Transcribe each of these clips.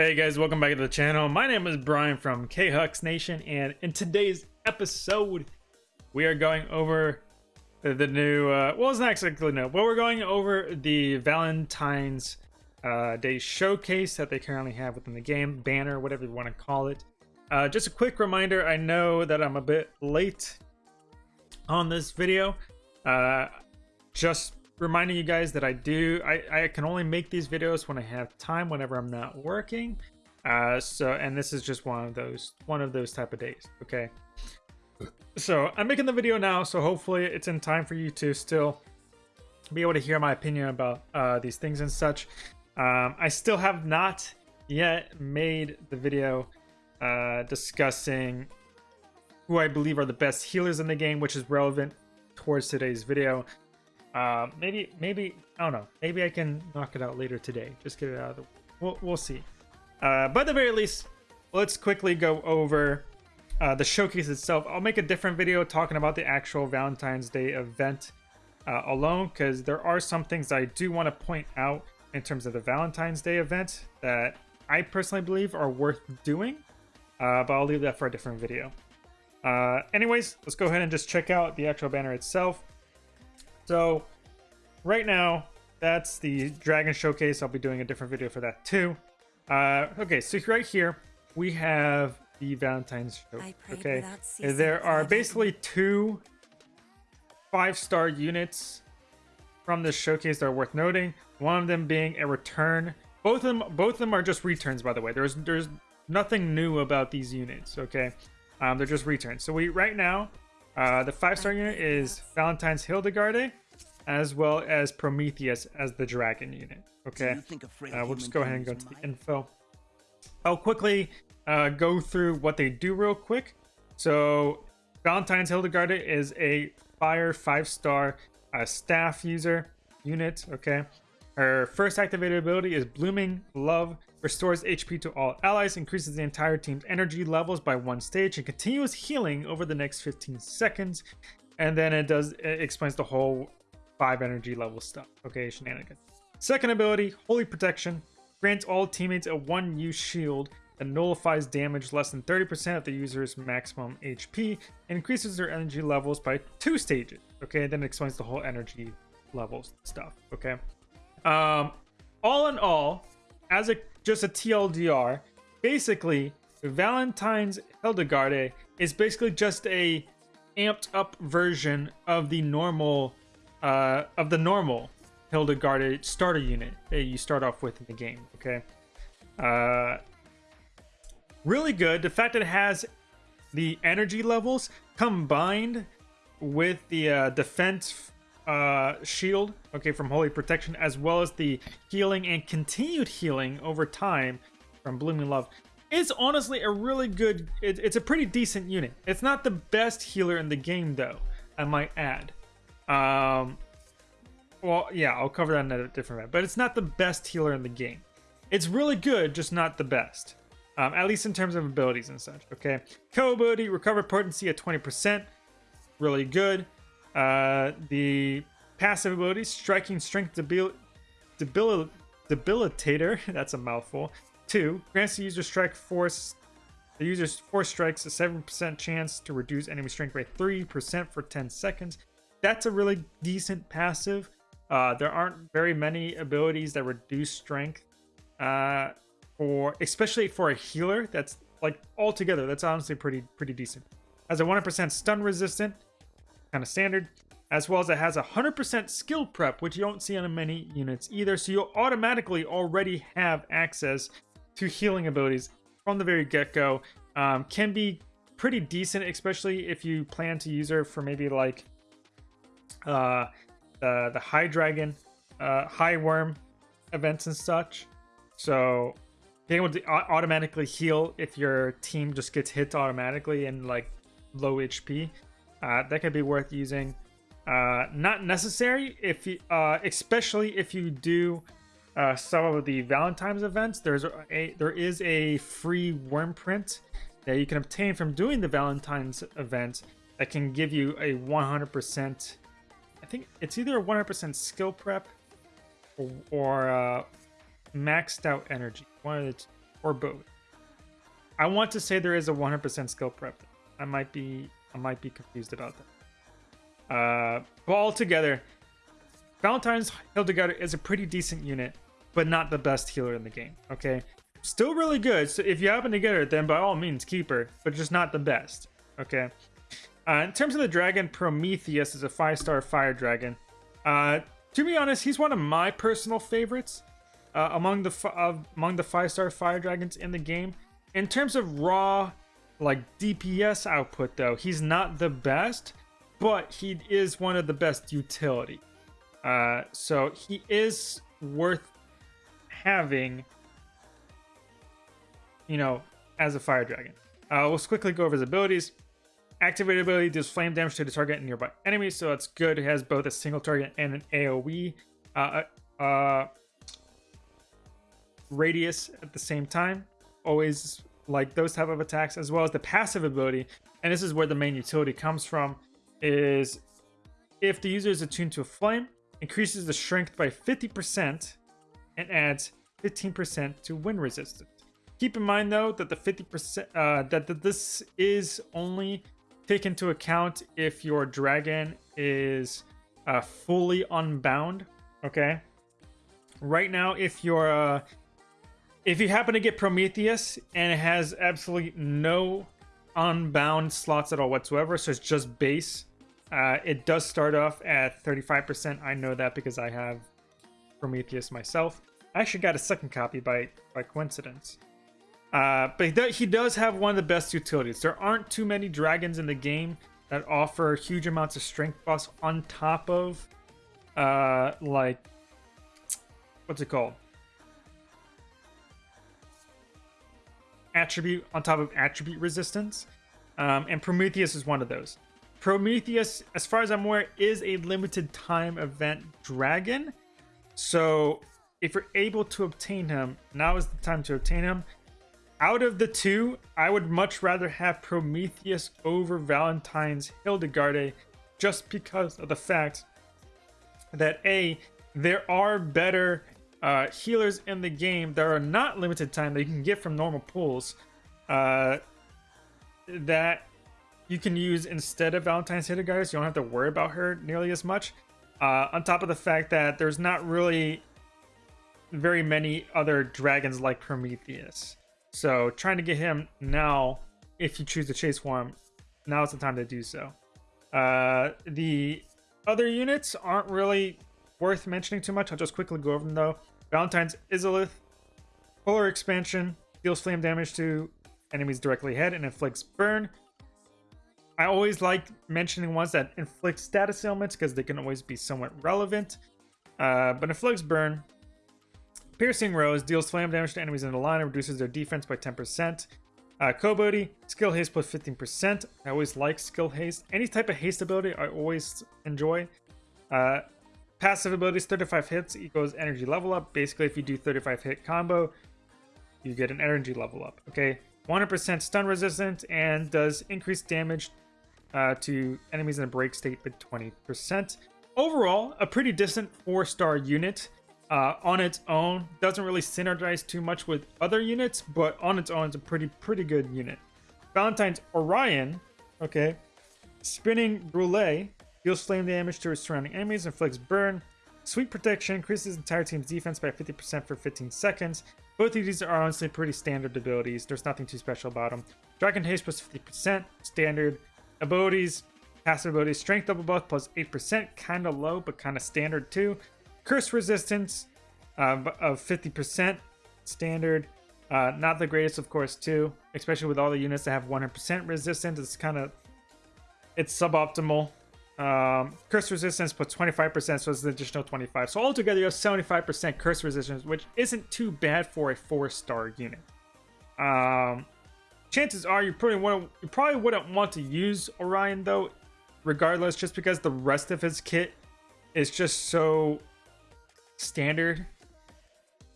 Hey guys, welcome back to the channel. My name is Brian from K-Hux Nation, and in today's episode, we are going over the new, uh, well, it's not exactly new, but we're going over the Valentine's uh, Day showcase that they currently have within the game, banner, whatever you want to call it. Uh, just a quick reminder, I know that I'm a bit late on this video. Uh, just reminding you guys that I do I, I can only make these videos when I have time whenever I'm not working. Uh so and this is just one of those one of those type of days okay? So I'm making the video now so hopefully it's in time for you to still be able to hear my opinion about uh these things and such. Um I still have not yet made the video uh discussing who I believe are the best healers in the game which is relevant towards today's video uh, maybe, maybe, I don't know. Maybe I can knock it out later today. Just get it out of the We'll, we'll see. Uh, but at the very least, let's quickly go over uh, the showcase itself. I'll make a different video talking about the actual Valentine's Day event uh, alone, because there are some things I do want to point out in terms of the Valentine's Day event that I personally believe are worth doing. Uh, but I'll leave that for a different video. Uh, anyways, let's go ahead and just check out the actual banner itself. So right now, that's the Dragon Showcase. I'll be doing a different video for that too. Uh, okay, so right here, we have the Valentine's show. Okay, there are basically two five-star units from this showcase that are worth noting. One of them being a return. Both of them, both of them are just returns, by the way. There's there's nothing new about these units. Okay, um, they're just returns. So we right now uh, the five-star unit is Valentine's Hildegarde, as well as Prometheus as the dragon unit. Okay, uh, we'll just go ahead and go to the info. I'll quickly uh, go through what they do real quick. So Valentine's Hildegarde is a fire five-star uh, staff user unit. Okay, her first activated ability is Blooming Love restores HP to all allies, increases the entire team's energy levels by one stage, and continuous healing over the next 15 seconds. And then it does it explains the whole five energy level stuff. Okay, shenanigans. Second ability, Holy Protection, grants all teammates a one-use shield that nullifies damage less than 30% of the user's maximum HP increases their energy levels by two stages. Okay, then it explains the whole energy levels stuff. Okay. Um, all in all, as a just a TLDR, basically Valentine's Hildegarde is basically just a amped up version of the normal uh, of the normal Hildegarde starter unit that you start off with in the game. Okay, uh, really good. The fact that it has the energy levels combined with the uh, defense uh, shield, okay, from Holy Protection, as well as the healing and continued healing over time from Blooming Love, is honestly a really good, it, it's a pretty decent unit. It's not the best healer in the game, though, I might add. Um, well, yeah, I'll cover that in a different way, but it's not the best healer in the game. It's really good, just not the best. Um, at least in terms of abilities and such, okay? Co ability, recover potency at 20%, really good. Uh, the passive ability, Striking Strength debil debil Debilitator, that's a mouthful. Two, grants the user strike force. The user's force strikes a 7% chance to reduce enemy strength by 3% for 10 seconds. That's a really decent passive. Uh, there aren't very many abilities that reduce strength uh, for, especially for a healer. That's like altogether, that's honestly pretty pretty decent. As a 100% stun resistant, kind of standard, as well as it has a 100% skill prep, which you don't see on many units either. So you'll automatically already have access to healing abilities from the very get-go. Um, can be pretty decent, especially if you plan to use her for maybe like uh, the, the High Dragon, uh, High Worm events and such. So being able to automatically heal if your team just gets hit automatically and like low HP uh, that could be worth using. Uh, not necessary if you, uh, especially if you do uh, some of the Valentine's events. There's a there is a free wyrmprint that you can obtain from doing the Valentine's event that can give you a 100%. I think it's either a 100% skill prep or, or uh, maxed out energy. One of the or both. I want to say there is a 100% skill prep. I might be I might be confused about that. Uh, but altogether, Valentine's Hildegarde is a pretty decent unit, but not the best healer in the game. Okay, still really good. So if you happen to get her, then by all means keep her, but just not the best. Okay. Uh, in terms of the dragon, Prometheus is a five-star fire dragon. Uh, to be honest, he's one of my personal favorites uh, among the uh, among the five-star fire dragons in the game. In terms of raw, like DPS output, though, he's not the best, but he is one of the best utility. Uh, so he is worth having, you know, as a fire dragon. Uh, let's quickly go over his abilities. Activated ability deals flame damage to the target and nearby enemies, so that's good. It has both a single target and an AoE uh, uh, uh, radius at the same time. Always like those type of attacks, as well as the passive ability. And this is where the main utility comes from, is if the user is attuned to a flame, increases the strength by 50% and adds 15% to wind resistance. Keep in mind though that the 50% uh, that, that this is only take into account if your dragon is uh, fully unbound. Okay. Right now, if you're uh, if you happen to get Prometheus and it has absolutely no unbound slots at all whatsoever, so it's just base. Uh, it does start off at 35%. I know that because I have Prometheus myself. I actually got a second copy by by coincidence. Uh, but he does, he does have one of the best utilities. There aren't too many dragons in the game that offer huge amounts of strength buffs on top of, uh, like, what's it called? Attribute on top of attribute resistance. Um, and Prometheus is one of those. Prometheus, as far as I'm aware, is a limited time event dragon. So if you're able to obtain him, now is the time to obtain him out of the two, I would much rather have Prometheus over Valentine's Hildegarde just because of the fact that A, there are better uh, healers in the game that are not limited time that you can get from normal pools uh, that you can use instead of Valentine's Hildegarde, so you don't have to worry about her nearly as much. Uh, on top of the fact that there's not really very many other dragons like Prometheus. So trying to get him now, if you choose to chase him, now is the time to do so. Uh, the other units aren't really worth mentioning too much. I'll just quickly go over them though. Valentine's Izalith, Polar Expansion, deals flame damage to enemies directly ahead and inflicts burn. I always like mentioning ones that inflict status ailments because they can always be somewhat relevant. Uh, but inflicts burn, Piercing Rose deals flame damage to enemies in the line and reduces their defense by 10%. Uh, Co ability, skill haste plus 15%. I always like skill haste. Any type of haste ability I always enjoy. Uh, passive abilities 35 hits equals energy level up. Basically, if you do 35 hit combo, you get an energy level up. Okay, 100% stun resistant and does increased damage uh, to enemies in a break state by 20%. Overall, a pretty decent four star unit uh, on its own doesn't really synergize too much with other units, but on its own, it's a pretty pretty good unit. Valentine's Orion, okay, spinning Brule deals flame damage to his surrounding enemies, inflicts burn. Sweet protection increases entire team's defense by 50% for 15 seconds. Both of these are honestly pretty standard abilities. There's nothing too special about them. Dragon haste plus 50%, standard. Abilities, passive abilities, strength double buff plus 8%, kind of low, but kind of standard too. Curse resistance uh, of 50% standard. Uh, not the greatest, of course, too. Especially with all the units that have 100% resistance. It's kind of... It's suboptimal. Um, curse resistance puts 25%, so it's an additional 25. So altogether, you have 75% curse resistance, which isn't too bad for a four-star unit. Um, chances are you probably want you probably wouldn't want to use Orion though, regardless, just because the rest of his kit is just so standard.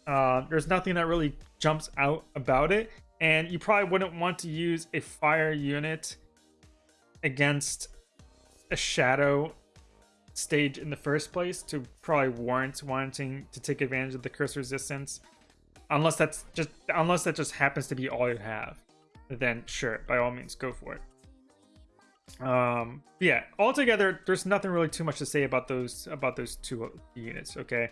Uh, there's nothing that really jumps out about it, and you probably wouldn't want to use a fire unit against a shadow stage in the first place to probably warrant wanting to take advantage of the curse resistance. unless that's just unless that just happens to be all you have, then sure, by all means, go for it. Um, yeah, altogether, there's nothing really too much to say about those about those two units. Okay,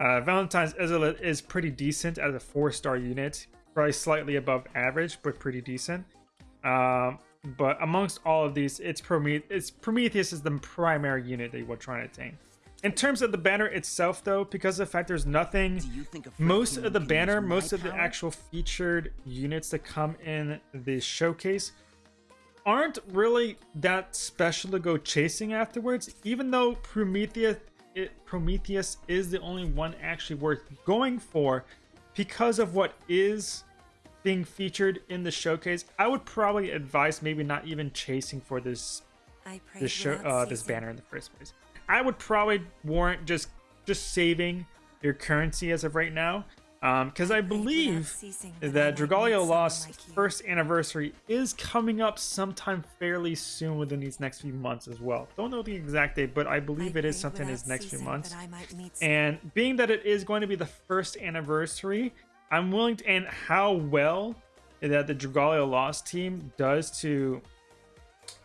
uh, Valentine's Izalith is pretty decent as a four-star unit, probably slightly above average, but pretty decent. Um, but amongst all of these, it's, Prometh- it's Prometheus is the primary unit that we're trying to attain. In terms of the banner itself, though, because of the fact there's nothing, most of the banner, most of the actual featured units that come in the showcase aren't really that special to go chasing afterwards, even though Prometheus it, Prometheus is the only one actually worth going for because of what is being featured in the showcase. I would probably advise maybe not even chasing for this this show uh, this banner in the first place. I would probably warrant just just saving your currency as of right now because um, I believe that Dragalia Lost first anniversary is coming up sometime fairly soon within these next few months as well. Don't know the exact date, but I believe it is something in these next few months. And being that it is going to be the first anniversary, I'm willing to, and how well that the Dragalia Lost team does to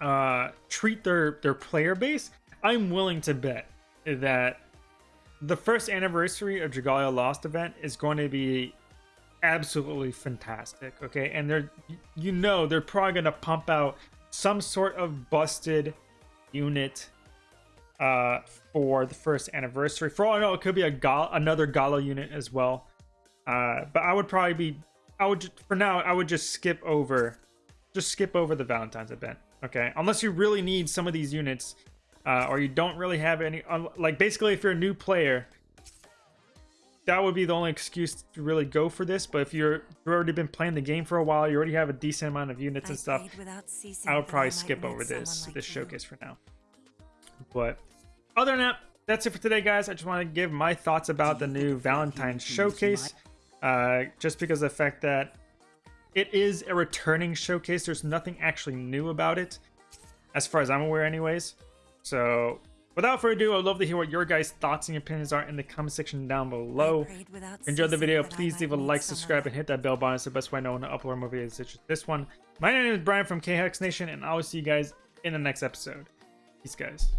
uh, treat their, their player base, I'm willing to bet that the first anniversary of Dragalia Lost event is going to be absolutely fantastic. Okay, and they're you know they're probably going to pump out some sort of busted unit uh for the first anniversary. For all I know, it could be a Gal- another Gala unit as well. Uh, but I would probably be I would just, for now I would just skip over just skip over the Valentine's event. Okay, unless you really need some of these units uh, or you don't really have any like basically if you're a new player that would be the only excuse to really go for this but if you're you've already been playing the game for a while you already have a decent amount of units and stuff i would probably skip over this like this you. showcase for now but other than that that's it for today guys i just want to give my thoughts about the new valentine's showcase uh, just because of the fact that it is a returning showcase there's nothing actually new about it as far as i'm aware anyways so without further ado, I'd love to hear what your guys' thoughts and opinions are in the comment section down below. Enjoy the video, please leave a like, subscribe, and hit that bell button. It's the best way I know when to upload more videos such as this one. My name is Brian from KHux Nation, and I will see you guys in the next episode. Peace, guys.